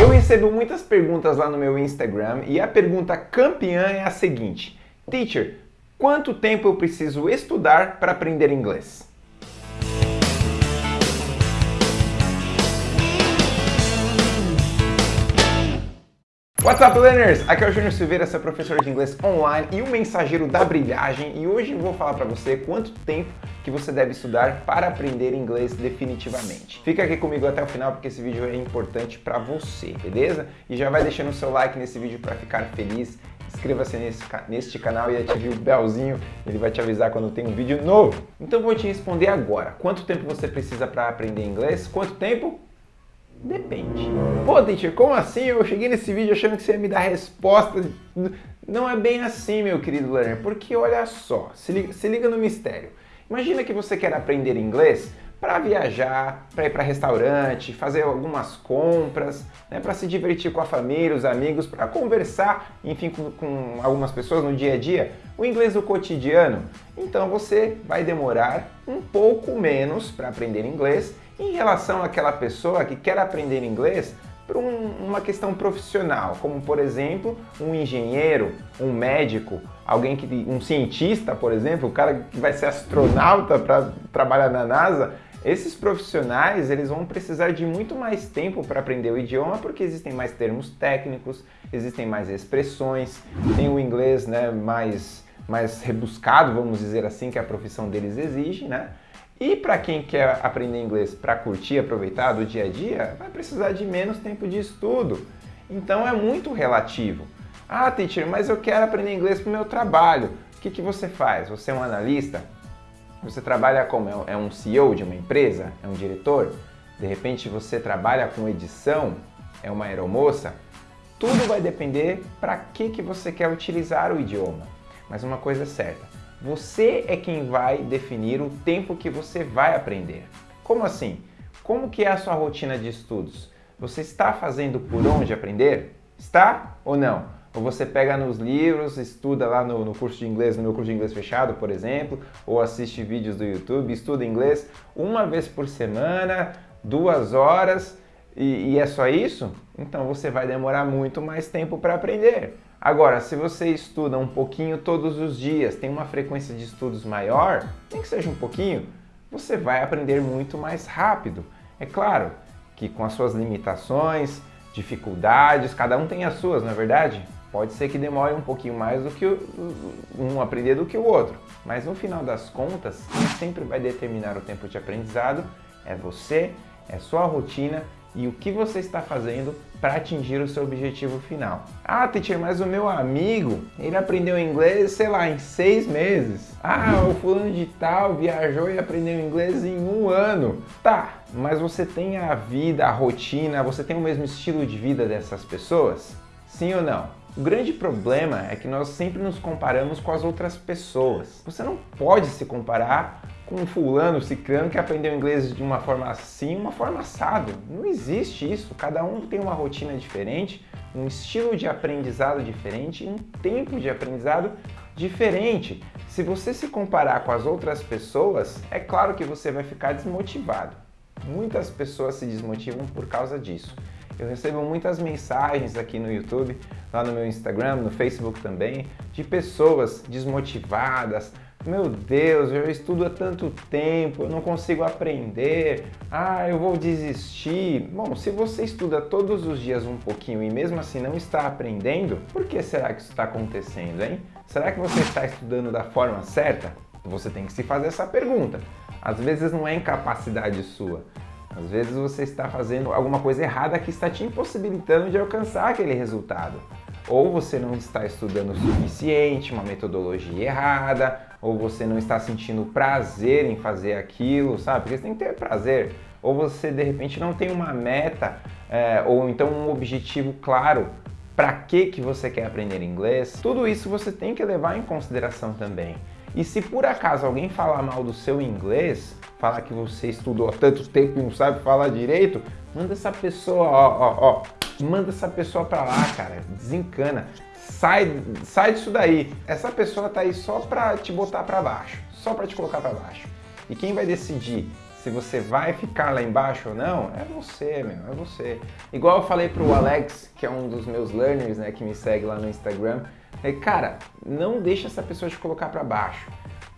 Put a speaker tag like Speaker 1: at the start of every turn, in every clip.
Speaker 1: Eu recebo muitas perguntas lá no meu Instagram e a pergunta campeã é a seguinte: Teacher, quanto tempo eu preciso estudar para aprender inglês? What's up, learners? Aqui é o Júnior Silveira, seu professor de inglês online e o mensageiro da brilhagem. E hoje vou falar para você quanto tempo que você deve estudar para aprender inglês definitivamente. Fica aqui comigo até o final porque esse vídeo é importante para você, beleza? E já vai deixando o seu like nesse vídeo para ficar feliz. Inscreva-se neste canal e ative o belzinho, ele vai te avisar quando tem um vídeo novo. Então vou te responder agora. Quanto tempo você precisa para aprender inglês? Quanto tempo? Depende. Pô, teacher, como assim? Eu cheguei nesse vídeo achando que você ia me dar resposta. Não é bem assim, meu querido learner, porque olha só, se liga, se liga no mistério. Imagina que você quer aprender inglês para viajar, para ir para restaurante, fazer algumas compras, né, para se divertir com a família, os amigos, para conversar, enfim, com, com, algumas pessoas no dia a dia, o inglês do cotidiano. Então você vai demorar um pouco menos para aprender inglês em relação àquela pessoa que quer aprender inglês por um, uma questão profissional, como por exemplo um engenheiro, um médico, alguém que um cientista, por exemplo, o cara que vai ser astronauta para trabalhar na NASA, esses profissionais eles vão precisar de muito mais tempo para aprender o idioma porque existem mais termos técnicos, existem mais expressões, tem o inglês né, mais, mais rebuscado, vamos dizer assim, que a profissão deles exige, né? E para quem quer aprender inglês para curtir, aproveitar do dia a dia, vai precisar de menos tempo de estudo. Então é muito relativo. Ah, teacher, mas eu quero aprender inglês para o meu trabalho. O que, que você faz? Você é um analista? Você trabalha como? É um CEO de uma empresa? É um diretor? De repente você trabalha com edição? É uma aeromoça? Tudo vai depender para que, que você quer utilizar o idioma. Mas uma coisa é certa, você é quem vai definir o tempo que você vai aprender. Como assim? Como que é a sua rotina de estudos? Você está fazendo por onde aprender? Está ou não? Ou você pega nos livros, estuda lá no, no, curso de inglês, no meu curso de inglês fechado, por exemplo, ou assiste vídeos do YouTube, estuda inglês uma vez por semana, duas horas, e, e é só isso? Então você vai demorar muito mais tempo para aprender. Agora, se você estuda um pouquinho todos os dias, tem uma frequência de estudos maior, nem que seja um pouquinho, você vai aprender muito mais rápido. É claro que com as suas limitações, dificuldades, cada um tem as suas, não é verdade? Pode ser que demore um pouquinho mais do que um aprender do que o outro, mas no final das contas, sempre vai determinar o tempo de aprendizado é você, é sua rotina e o que você está fazendo para atingir o seu objetivo final. Ah, teacher, mas o meu amigo, ele aprendeu inglês, sei lá, em seis meses. Ah, o fulano de tal viajou e aprendeu inglês em um ano. Tá, mas você tem a vida, a rotina, você tem o mesmo estilo de vida dessas pessoas? Sim ou não? O grande problema é que nós sempre nos comparamos com as outras pessoas. Você não pode se comparar com um fulano, ciclano que aprendeu inglês de uma forma assim, uma forma assado. Não existe isso. Cada um tem uma rotina diferente, um estilo de aprendizado diferente, um tempo de aprendizado diferente. Se você se comparar com as outras pessoas, é claro que você vai ficar desmotivado. Muitas pessoas se desmotivam por causa disso. Eu recebo muitas mensagens aqui no YouTube, lá no meu Instagram, no Facebook também, de pessoas desmotivadas, meu Deus, eu estudo há tanto tempo, eu não consigo aprender, ah, eu vou desistir. Bom, se você estuda todos os dias um pouquinho e mesmo assim não está aprendendo, por que será que isso está acontecendo, hein? Será que você está estudando da forma certa? Você tem que se fazer essa pergunta. Às vezes não é incapacidade sua, às vezes você está fazendo alguma coisa errada que está te impossibilitando de alcançar aquele resultado. Ou você não está estudando o suficiente, uma metodologia errada, ou você não está sentindo prazer em fazer aquilo, sabe? Porque você tem que ter prazer. Ou você de repente não tem uma meta, é, ou então um objetivo claro para que, que você quer aprender inglês. Tudo isso você tem que levar em consideração também. E se por acaso alguém falar mal do seu inglês, falar que você estudou há tanto tempo e não sabe falar direito, manda essa pessoa, ó, ó, ó, manda essa pessoa pra lá, cara, desencana sai, sai disso daí. Essa pessoa tá aí só para te botar para baixo, só para te colocar para baixo. E quem vai decidir se você vai ficar lá embaixo ou não, é você, meu, é você. Igual eu falei pro Alex, que é um dos meus learners, né, que me segue lá no Instagram, é, cara, não deixa essa pessoa te colocar para baixo,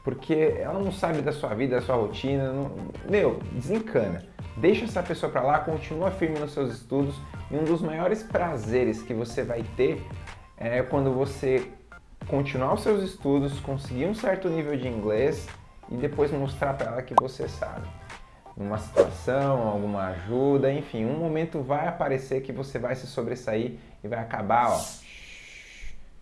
Speaker 1: porque ela não sabe da sua vida, da sua rotina, não, meu, desencana. Deixa essa pessoa para lá, continua firme nos seus estudos. E um dos maiores prazeres que você vai ter é quando você continuar os seus estudos, conseguir um certo nível de inglês e depois mostrar para ela que você sabe. Numa situação, alguma ajuda, enfim, um momento vai aparecer que você vai se sobressair e vai acabar, ó,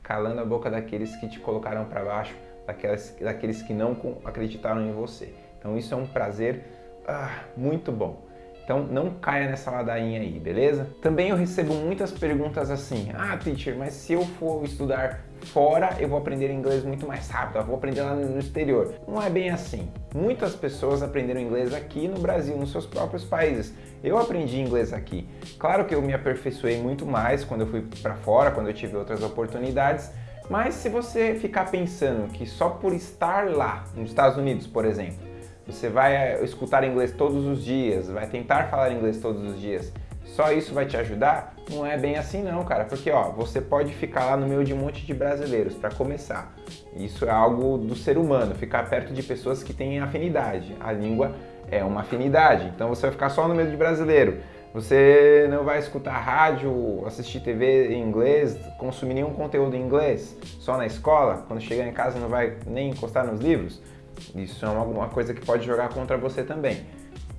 Speaker 1: calando a boca daqueles que te colocaram para baixo, daqueles, daqueles que não acreditaram em você. Então isso é um prazer ah, muito bom. Então não caia nessa ladainha aí, beleza? Também eu recebo muitas perguntas assim, ah teacher, mas se eu for estudar fora eu vou aprender inglês muito mais rápido, eu vou aprender lá no exterior. Não é bem assim. Muitas pessoas aprenderam inglês aqui no Brasil, nos seus próprios países. Eu aprendi inglês aqui. Claro que eu me aperfeiçoei muito mais quando eu fui para fora, quando eu tive outras oportunidades, mas se você ficar pensando que só por estar lá, nos Estados Unidos, por exemplo, você vai eh, escutar inglês todos os dias, vai tentar falar inglês todos os dias, só isso vai te ajudar? Não é bem assim não, cara, porque ó, você pode ficar lá no meio de um monte de brasileiros, para começar. Isso é algo do ser humano, ficar perto de pessoas que têm afinidade. A língua é uma afinidade, então você vai ficar só no meio de brasileiro. Você não vai escutar rádio, assistir TV em inglês, consumir nenhum conteúdo em inglês, só na escola, quando chegar em casa não vai nem encostar nos livros. Isso é uma coisa que pode jogar contra você também.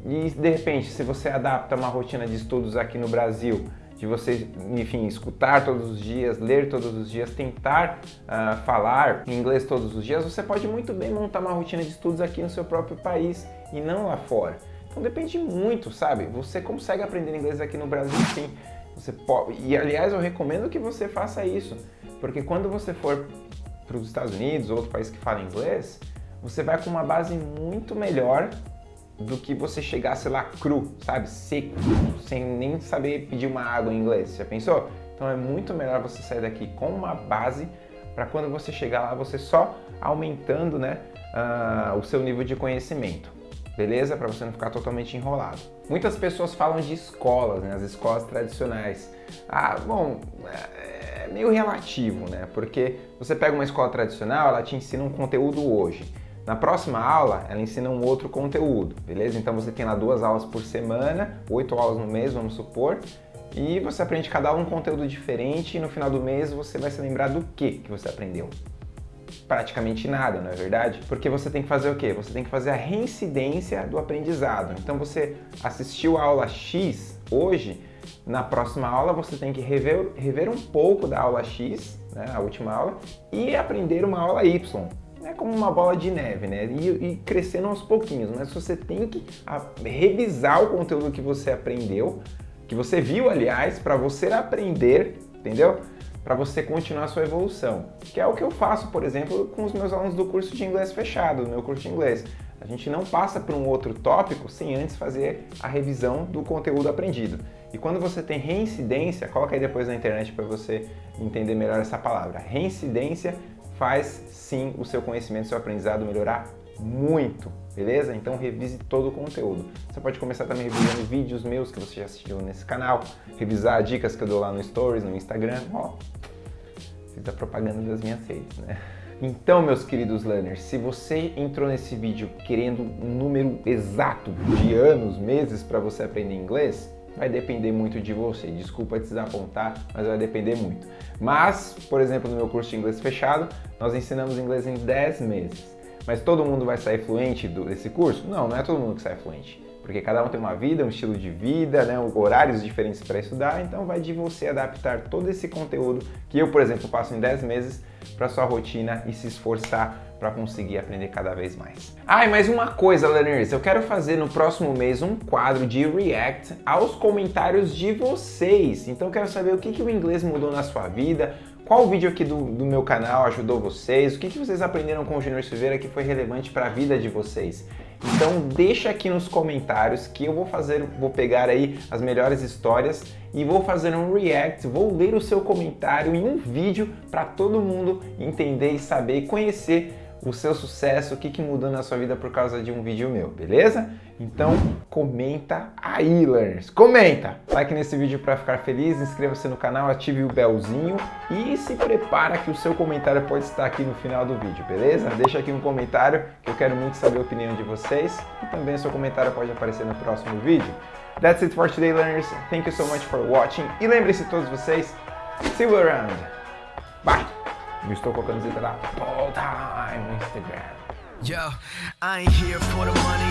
Speaker 1: E de repente, se você adapta uma rotina de estudos aqui no Brasil, de você, enfim, escutar todos os dias, ler todos os dias, tentar uh, falar inglês todos os dias, você pode muito bem montar uma rotina de estudos aqui no seu próprio país e não lá fora. Então depende muito, sabe? Você consegue aprender inglês aqui no Brasil sim. Você pode... E aliás, eu recomendo que você faça isso, porque quando você for para os Estados Unidos ou outro país que fala inglês, você vai com uma base muito melhor do que você chegar, sei lá, cru, sabe? Seco, sem nem saber pedir uma água em inglês. Já pensou? Então é muito melhor você sair daqui com uma base para quando você chegar lá, você só aumentando né, uh, o seu nível de conhecimento. Beleza? Para você não ficar totalmente enrolado. Muitas pessoas falam de escolas, né? As escolas tradicionais. Ah, bom, é meio relativo, né? Porque você pega uma escola tradicional, ela te ensina um conteúdo hoje. Na próxima aula, ela ensina um outro conteúdo, beleza? Então você tem lá duas aulas por semana, oito aulas no mês, vamos supor, e você aprende cada um conteúdo diferente e no final do mês você vai se lembrar do que que você aprendeu. Praticamente nada, não é verdade? Porque você tem que fazer o quê? Você tem que fazer a reincidência do aprendizado. Então você assistiu a aula X hoje, na próxima aula você tem que rever, rever um pouco da aula X, né, a última aula, e aprender uma aula Y é como uma bola de neve, né? E, e, crescendo aos pouquinhos, mas você tem que revisar o conteúdo que você aprendeu, que você viu, aliás, para você aprender, entendeu? Para você continuar sua evolução. Que é o que eu faço, por exemplo, com os meus alunos do curso de inglês fechado, do meu curso de inglês. A gente não passa por um outro tópico sem antes fazer a revisão do conteúdo aprendido. E quando você tem reincidência, coloca aí depois na internet para você entender melhor essa palavra. Reincidência faz sim o seu conhecimento, seu aprendizado melhorar muito, beleza? Então revise todo o conteúdo. Você pode começar também revisando vídeos meus que você já assistiu nesse canal, revisar dicas que eu dou lá no Stories, no Instagram, ó, fiz a propaganda das minhas redes, né? Então, meus queridos learners, se você entrou nesse vídeo querendo um número exato de anos, meses para você aprender inglês, vai depender muito de você. Desculpa te desapontar, mas vai depender muito. Mas, por exemplo, no meu curso de inglês fechado, nós ensinamos inglês em 10 meses. Mas todo mundo vai sair fluente desse curso? Não, não é todo mundo que sai fluente. Porque cada um tem uma vida, um estilo de vida, né, horários diferentes para estudar, então vai de você adaptar todo esse conteúdo que eu, por exemplo, passo em 10 meses para sua rotina e se esforçar para conseguir aprender cada vez mais. Ah, e mais uma coisa, learners, eu quero fazer no próximo mês um quadro de react aos comentários de vocês. Então eu quero saber o que, que o inglês mudou na sua vida, qual vídeo aqui do, do meu canal ajudou vocês, o que, que vocês aprenderam com o Junior Silveira que foi relevante para a vida de vocês. Então deixa aqui nos comentários que eu vou fazer, vou pegar aí as melhores histórias e vou fazer um react, vou ler o seu comentário em um vídeo para todo mundo entender e saber e conhecer o seu sucesso, o que, que mudou na sua vida por causa de um vídeo meu, beleza? Então comenta aí, learners, comenta! Like nesse vídeo para ficar feliz, inscreva-se no canal, ative o belzinho e se prepara que o seu comentário pode estar aqui no final do vídeo, beleza? Deixa aqui um comentário que eu quero muito saber a opinião de vocês e também o seu comentário pode aparecer no próximo vídeo. That's it for today, learners. Thank you so much for watching. E lembre-se todos vocês, see you around. Bye! Eu estou com a camiseta da Full Time no Instagram. Yo, I ain't here for the money,